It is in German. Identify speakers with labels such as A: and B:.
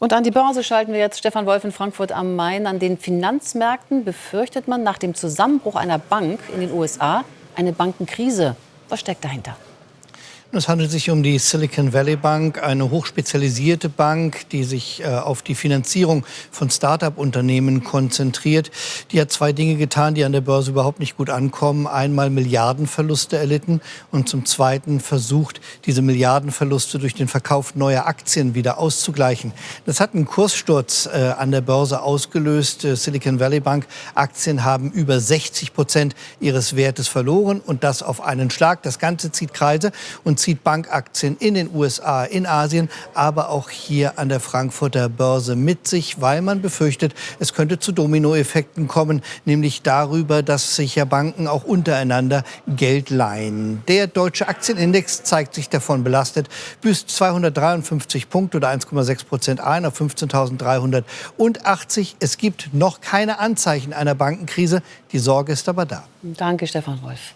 A: Und an die Börse schalten wir jetzt Stefan Wolf in Frankfurt am Main. An den Finanzmärkten befürchtet man nach dem Zusammenbruch einer Bank in den USA eine Bankenkrise. Was steckt dahinter?
B: Es handelt sich um die Silicon Valley Bank, eine hochspezialisierte Bank, die sich äh, auf die Finanzierung von Start-up-Unternehmen konzentriert. Die hat zwei Dinge getan, die an der Börse überhaupt nicht gut ankommen. Einmal Milliardenverluste erlitten und zum Zweiten versucht, diese Milliardenverluste durch den Verkauf neuer Aktien wieder auszugleichen. Das hat einen Kurssturz äh, an der Börse ausgelöst. Äh, Silicon Valley Bank Aktien haben über 60 Prozent ihres Wertes verloren und das auf einen Schlag. Das Ganze zieht Kreise und zieht Bankaktien in den USA, in Asien, aber auch hier an der Frankfurter Börse mit sich, weil man befürchtet, es könnte zu Dominoeffekten kommen, nämlich darüber, dass sich ja Banken auch untereinander Geld leihen. Der deutsche Aktienindex zeigt sich davon belastet, büßt 253 Punkte oder 1,6 Prozent ein auf 15.380. Es gibt noch keine Anzeichen einer Bankenkrise. Die Sorge ist aber da.
A: Danke, Stefan Wolf.